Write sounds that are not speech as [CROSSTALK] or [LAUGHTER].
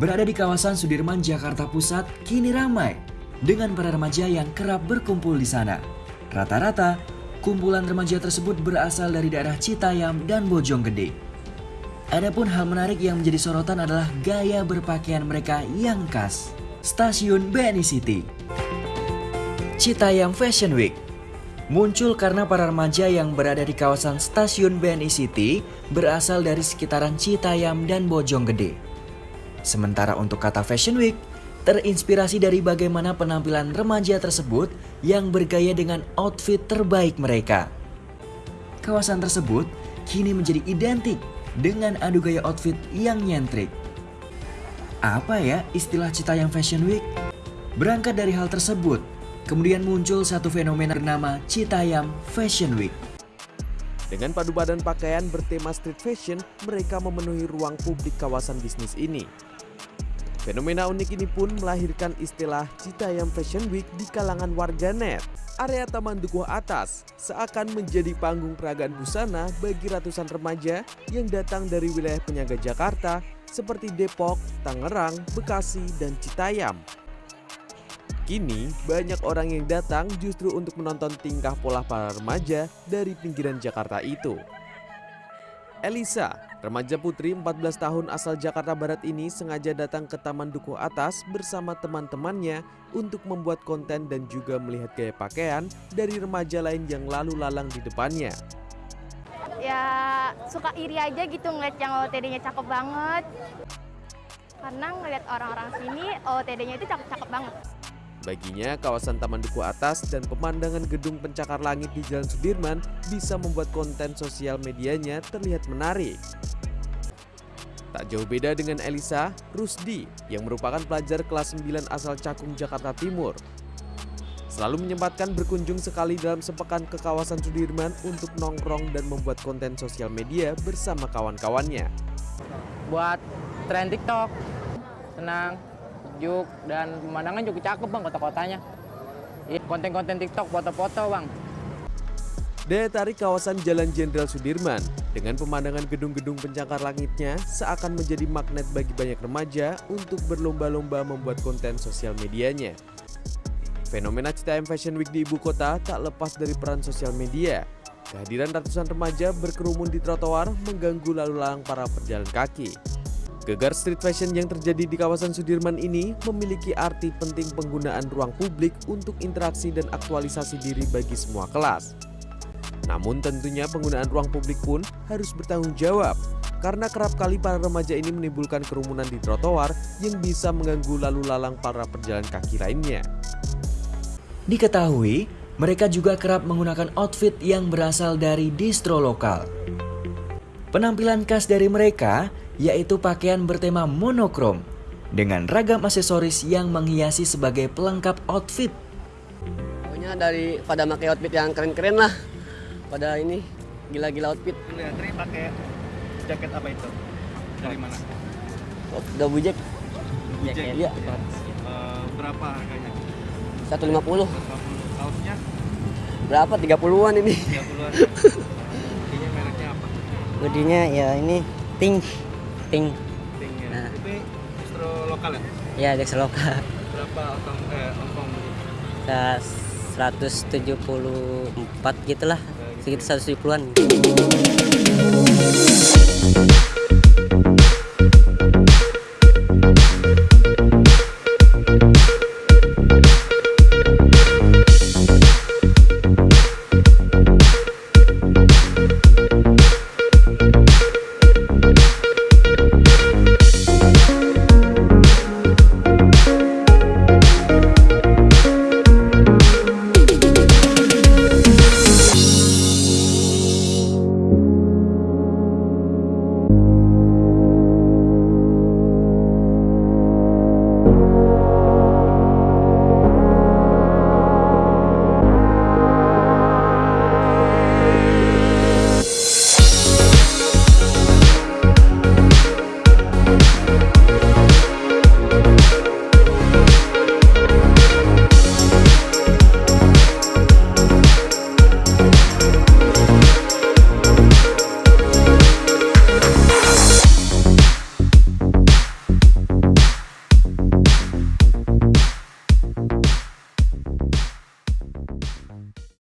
Berada di kawasan Sudirman, Jakarta Pusat, kini ramai dengan para remaja yang kerap berkumpul di sana. Rata-rata, kumpulan remaja tersebut berasal dari daerah Citayam dan Bojonggede. Adapun hal menarik yang menjadi sorotan adalah gaya berpakaian mereka yang khas. Stasiun BNI City. Citayam Fashion Week muncul karena para remaja yang berada di kawasan stasiun BNI City berasal dari sekitaran Citayam dan Bojonggede. Sementara untuk kata Fashion Week, terinspirasi dari bagaimana penampilan remaja tersebut yang bergaya dengan outfit terbaik mereka. Kawasan tersebut kini menjadi identik dengan adu gaya outfit yang nyentrik. Apa ya istilah Citayam Fashion Week? Berangkat dari hal tersebut, Kemudian muncul satu fenomena bernama Citayam Fashion Week. Dengan padu badan pakaian bertema street fashion, mereka memenuhi ruang publik kawasan bisnis ini. Fenomena unik ini pun melahirkan istilah Citayam Fashion Week di kalangan warganet. Area Taman Dukuh Atas seakan menjadi panggung peragaan busana bagi ratusan remaja yang datang dari wilayah penyangga Jakarta seperti Depok, Tangerang, Bekasi, dan Citayam. Kini, banyak orang yang datang justru untuk menonton tingkah pola para remaja dari pinggiran Jakarta itu. Elisa, remaja putri 14 tahun asal Jakarta Barat ini sengaja datang ke Taman Dukuh Atas bersama teman-temannya untuk membuat konten dan juga melihat gaya pakaian dari remaja lain yang lalu lalang di depannya. Ya suka iri aja gitu ngeliat yang OOTD-nya cakep banget. Karena ngeliat orang-orang sini OOTD-nya itu cakep-cakep banget. Baginya, kawasan Taman Duku Atas dan pemandangan gedung pencakar langit di Jalan Sudirman bisa membuat konten sosial medianya terlihat menarik. Tak jauh beda dengan Elisa, Rusdi yang merupakan pelajar kelas 9 asal Cakung, Jakarta Timur. Selalu menyempatkan berkunjung sekali dalam sepekan ke kawasan Sudirman untuk nongkrong dan membuat konten sosial media bersama kawan-kawannya. Buat tren TikTok, senang, sejuk dan pemandangan juga cakep bang kota-kotanya. Iya, konten-konten TikTok, foto-foto bang. Daya tarik kawasan Jalan Jenderal Sudirman dengan pemandangan gedung-gedung pencakar langitnya seakan menjadi magnet bagi banyak remaja untuk berlomba-lomba membuat konten sosial medianya. Fenomena Citayam Fashion Week di ibu kota tak lepas dari peran sosial media. Kehadiran ratusan remaja berkerumun di trotoar mengganggu lalu lalang para pejalan kaki. Gegar street fashion yang terjadi di kawasan Sudirman ini memiliki arti penting penggunaan ruang publik untuk interaksi dan aktualisasi diri bagi semua kelas. Namun tentunya penggunaan ruang publik pun harus bertanggung jawab karena kerap kali para remaja ini menimbulkan kerumunan di trotoar yang bisa mengganggu lalu lalang para pejalan kaki lainnya. Diketahui, mereka juga kerap menggunakan outfit yang berasal dari distro lokal. Penampilan khas dari mereka yaitu pakaian bertema monokrom dengan ragam aksesoris yang menghiasi sebagai pelengkap outfit. Pokoknya dari pada pakai outfit yang keren-keren lah. Pada ini gila-gila outfit. Lihat ini pakai jaket apa itu? Dari mana? Oh, double jack. Jaket. Iya. Uh, berapa harganya? 150. 150. Kaosnya Berapa? 30-an ini. 30-an. [LAUGHS] Ini mereknya apa? Hoodie-nya ya ini Ting. Ting. Ting ya. Nah. Ini distro lokal ya? Ya, Dex Loka. Berapa ongkong eh ongkong Kita 174 gitulah. Sekitar 170-an.